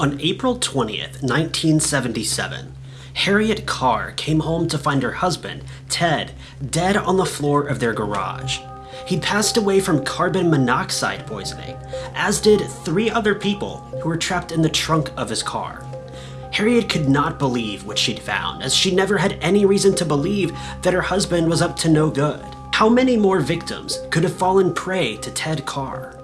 On April 20th, 1977, Harriet Carr came home to find her husband, Ted, dead on the floor of their garage. He'd passed away from carbon monoxide poisoning, as did three other people who were trapped in the trunk of his car. Harriet could not believe what she'd found, as she never had any reason to believe that her husband was up to no good. How many more victims could have fallen prey to Ted Carr?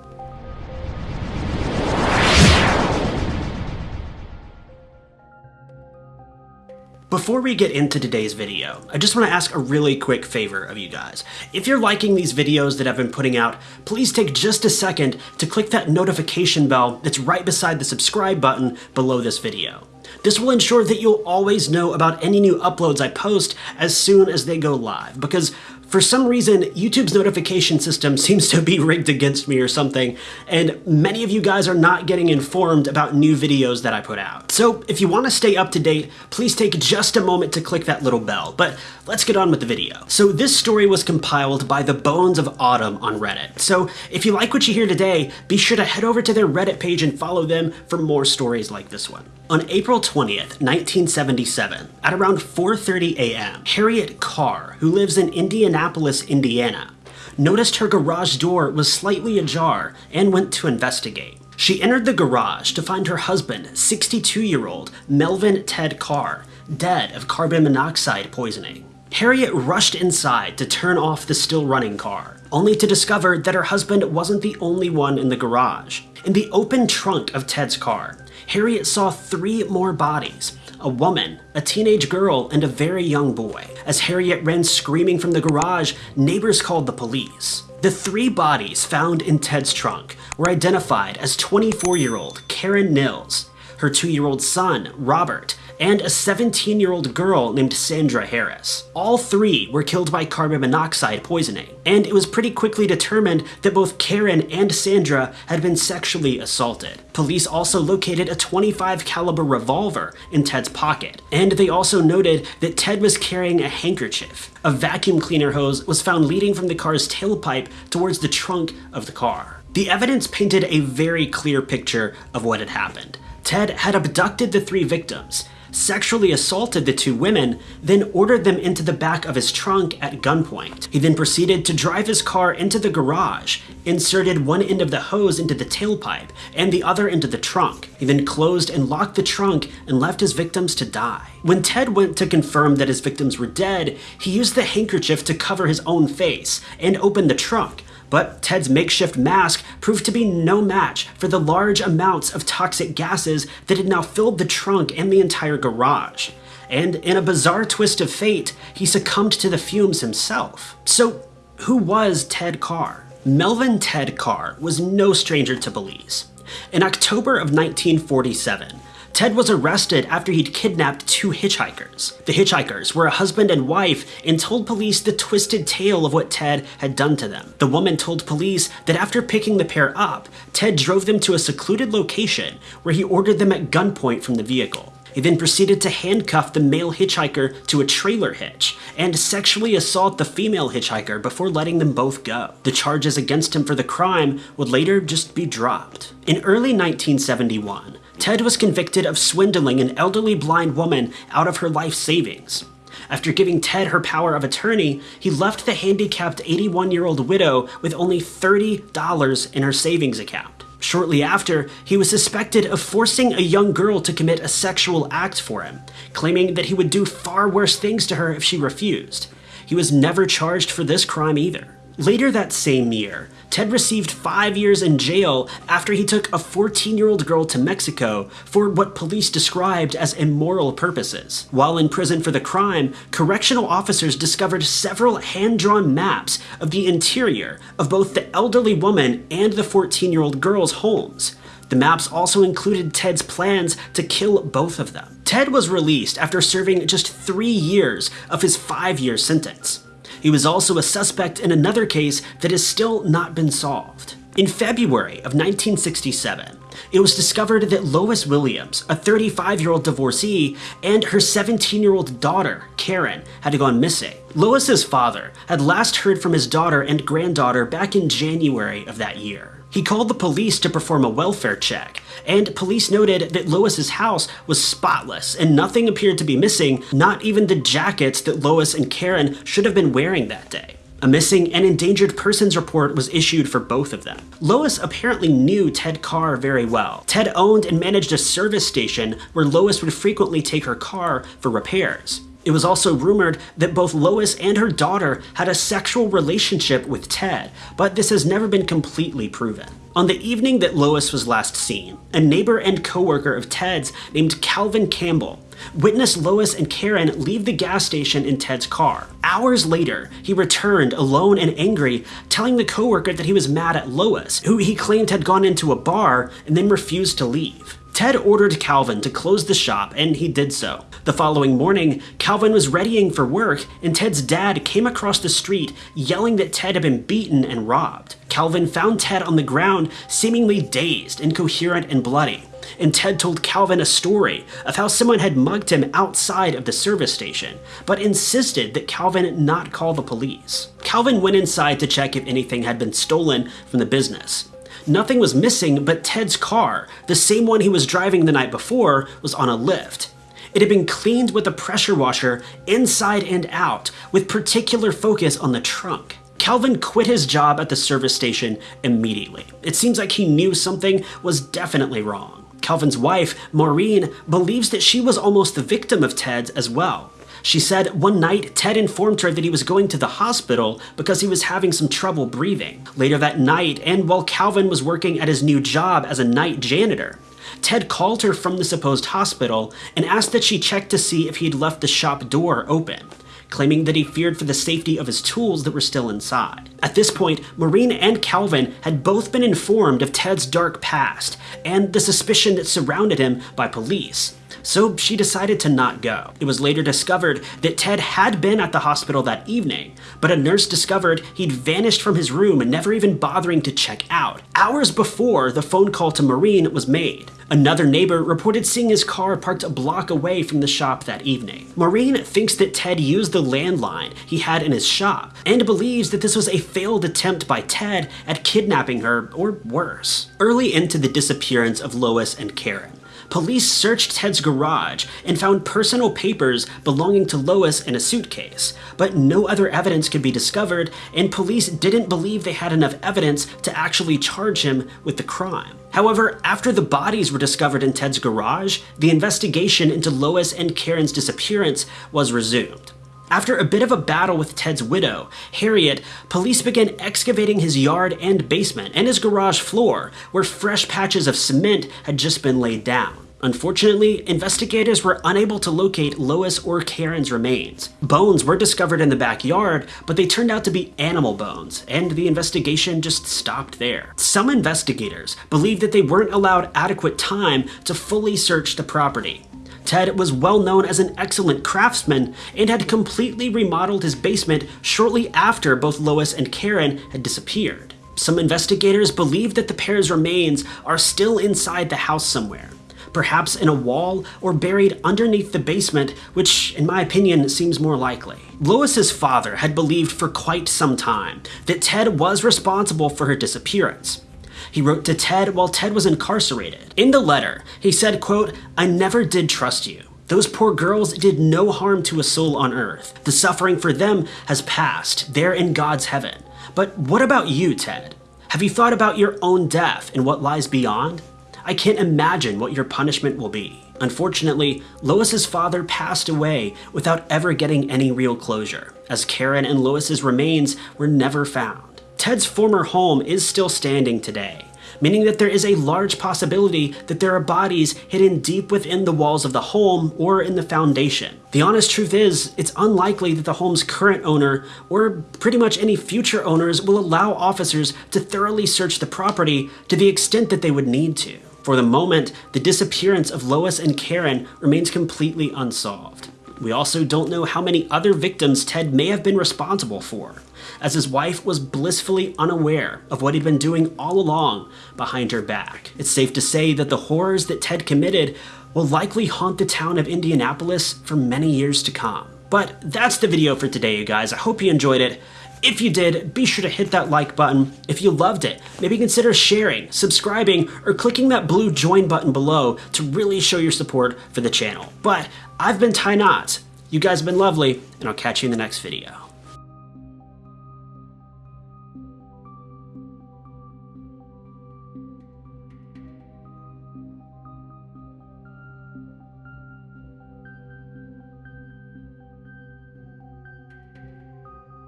Before we get into today's video, I just want to ask a really quick favor of you guys. If you're liking these videos that I've been putting out, please take just a second to click that notification bell that's right beside the subscribe button below this video. This will ensure that you'll always know about any new uploads I post as soon as they go live, because for some reason, YouTube's notification system seems to be rigged against me or something, and many of you guys are not getting informed about new videos that I put out. So if you want to stay up to date, please take just a moment to click that little bell, but let's get on with the video. So this story was compiled by the Bones of Autumn on Reddit, so if you like what you hear today, be sure to head over to their Reddit page and follow them for more stories like this one. On April 20th, 1977, at around 4.30 a.m., Harriet Carr, who lives in Indianapolis, Indiana, noticed her garage door was slightly ajar and went to investigate. She entered the garage to find her husband, 62-year-old Melvin Ted Carr, dead of carbon monoxide poisoning. Harriet rushed inside to turn off the still running car, only to discover that her husband wasn't the only one in the garage. In the open trunk of Ted's car, Harriet saw three more bodies, a woman, a teenage girl, and a very young boy. As Harriet ran screaming from the garage, neighbors called the police. The three bodies found in Ted's trunk were identified as 24-year-old Karen Nils, her two-year-old son, Robert, and a 17-year-old girl named Sandra Harris. All three were killed by carbon monoxide poisoning, and it was pretty quickly determined that both Karen and Sandra had been sexually assaulted. Police also located a 25 caliber revolver in Ted's pocket, and they also noted that Ted was carrying a handkerchief. A vacuum cleaner hose was found leading from the car's tailpipe towards the trunk of the car. The evidence painted a very clear picture of what had happened. Ted had abducted the three victims, sexually assaulted the two women, then ordered them into the back of his trunk at gunpoint. He then proceeded to drive his car into the garage, inserted one end of the hose into the tailpipe and the other into the trunk. He then closed and locked the trunk and left his victims to die. When Ted went to confirm that his victims were dead, he used the handkerchief to cover his own face and opened the trunk, but Ted's makeshift mask proved to be no match for the large amounts of toxic gases that had now filled the trunk and the entire garage. And in a bizarre twist of fate, he succumbed to the fumes himself. So who was Ted Carr? Melvin Ted Carr was no stranger to police. In October of 1947, Ted was arrested after he'd kidnapped two hitchhikers. The hitchhikers were a husband and wife and told police the twisted tale of what Ted had done to them. The woman told police that after picking the pair up, Ted drove them to a secluded location where he ordered them at gunpoint from the vehicle. He then proceeded to handcuff the male hitchhiker to a trailer hitch and sexually assault the female hitchhiker before letting them both go. The charges against him for the crime would later just be dropped. In early 1971, Ted was convicted of swindling an elderly blind woman out of her life savings. After giving Ted her power of attorney, he left the handicapped 81-year-old widow with only $30 in her savings account. Shortly after, he was suspected of forcing a young girl to commit a sexual act for him, claiming that he would do far worse things to her if she refused. He was never charged for this crime either. Later that same year, Ted received five years in jail after he took a 14-year-old girl to Mexico for what police described as immoral purposes. While in prison for the crime, correctional officers discovered several hand-drawn maps of the interior of both the elderly woman and the 14-year-old girl's homes. The maps also included Ted's plans to kill both of them. Ted was released after serving just three years of his five-year sentence. He was also a suspect in another case that has still not been solved. In February of 1967, it was discovered that Lois Williams, a 35-year-old divorcee, and her 17-year-old daughter, Karen, had gone missing. Lois's father had last heard from his daughter and granddaughter back in January of that year. He called the police to perform a welfare check, and police noted that Lois's house was spotless and nothing appeared to be missing, not even the jackets that Lois and Karen should have been wearing that day. A missing and endangered persons report was issued for both of them. Lois apparently knew Ted Carr very well. Ted owned and managed a service station where Lois would frequently take her car for repairs. It was also rumored that both Lois and her daughter had a sexual relationship with Ted, but this has never been completely proven. On the evening that Lois was last seen, a neighbor and coworker of Ted's named Calvin Campbell witnessed Lois and Karen leave the gas station in Ted's car. Hours later, he returned alone and angry, telling the coworker that he was mad at Lois, who he claimed had gone into a bar and then refused to leave. Ted ordered Calvin to close the shop, and he did so. The following morning, Calvin was readying for work, and Ted's dad came across the street yelling that Ted had been beaten and robbed. Calvin found Ted on the ground, seemingly dazed, incoherent, and bloody. And Ted told Calvin a story of how someone had mugged him outside of the service station, but insisted that Calvin not call the police. Calvin went inside to check if anything had been stolen from the business. Nothing was missing but Ted's car, the same one he was driving the night before, was on a lift. It had been cleaned with a pressure washer inside and out, with particular focus on the trunk. Calvin quit his job at the service station immediately. It seems like he knew something was definitely wrong. Calvin's wife, Maureen, believes that she was almost the victim of Ted's as well. She said one night Ted informed her that he was going to the hospital because he was having some trouble breathing. Later that night, and while Calvin was working at his new job as a night janitor, Ted called her from the supposed hospital and asked that she check to see if he'd left the shop door open claiming that he feared for the safety of his tools that were still inside. At this point, Maureen and Calvin had both been informed of Ted's dark past and the suspicion that surrounded him by police so she decided to not go. It was later discovered that Ted had been at the hospital that evening, but a nurse discovered he'd vanished from his room and never even bothering to check out, hours before the phone call to Maureen was made. Another neighbor reported seeing his car parked a block away from the shop that evening. Maureen thinks that Ted used the landline he had in his shop and believes that this was a failed attempt by Ted at kidnapping her or worse. Early into the disappearance of Lois and Karen, police searched Ted's garage and found personal papers belonging to Lois in a suitcase, but no other evidence could be discovered, and police didn't believe they had enough evidence to actually charge him with the crime. However, after the bodies were discovered in Ted's garage, the investigation into Lois and Karen's disappearance was resumed. After a bit of a battle with Ted's widow, Harriet, police began excavating his yard and basement and his garage floor, where fresh patches of cement had just been laid down. Unfortunately, investigators were unable to locate Lois or Karen's remains. Bones were discovered in the backyard, but they turned out to be animal bones, and the investigation just stopped there. Some investigators believed that they weren't allowed adequate time to fully search the property, Ted was well known as an excellent craftsman and had completely remodeled his basement shortly after both Lois and Karen had disappeared. Some investigators believe that the pair's remains are still inside the house somewhere, perhaps in a wall or buried underneath the basement, which in my opinion seems more likely. Lois's father had believed for quite some time that Ted was responsible for her disappearance. He wrote to Ted while Ted was incarcerated. In the letter, he said, quote, I never did trust you. Those poor girls did no harm to a soul on earth. The suffering for them has passed. They're in God's heaven. But what about you, Ted? Have you thought about your own death and what lies beyond? I can't imagine what your punishment will be. Unfortunately, Lois's father passed away without ever getting any real closure, as Karen and Lois's remains were never found. Ted's former home is still standing today, meaning that there is a large possibility that there are bodies hidden deep within the walls of the home or in the foundation. The honest truth is, it's unlikely that the home's current owner, or pretty much any future owners, will allow officers to thoroughly search the property to the extent that they would need to. For the moment, the disappearance of Lois and Karen remains completely unsolved. We also don't know how many other victims Ted may have been responsible for as his wife was blissfully unaware of what he'd been doing all along behind her back. It's safe to say that the horrors that Ted committed will likely haunt the town of Indianapolis for many years to come. But that's the video for today, you guys. I hope you enjoyed it. If you did, be sure to hit that like button. If you loved it, maybe consider sharing, subscribing, or clicking that blue join button below to really show your support for the channel. But I've been Ty Knotts. You guys have been lovely, and I'll catch you in the next video.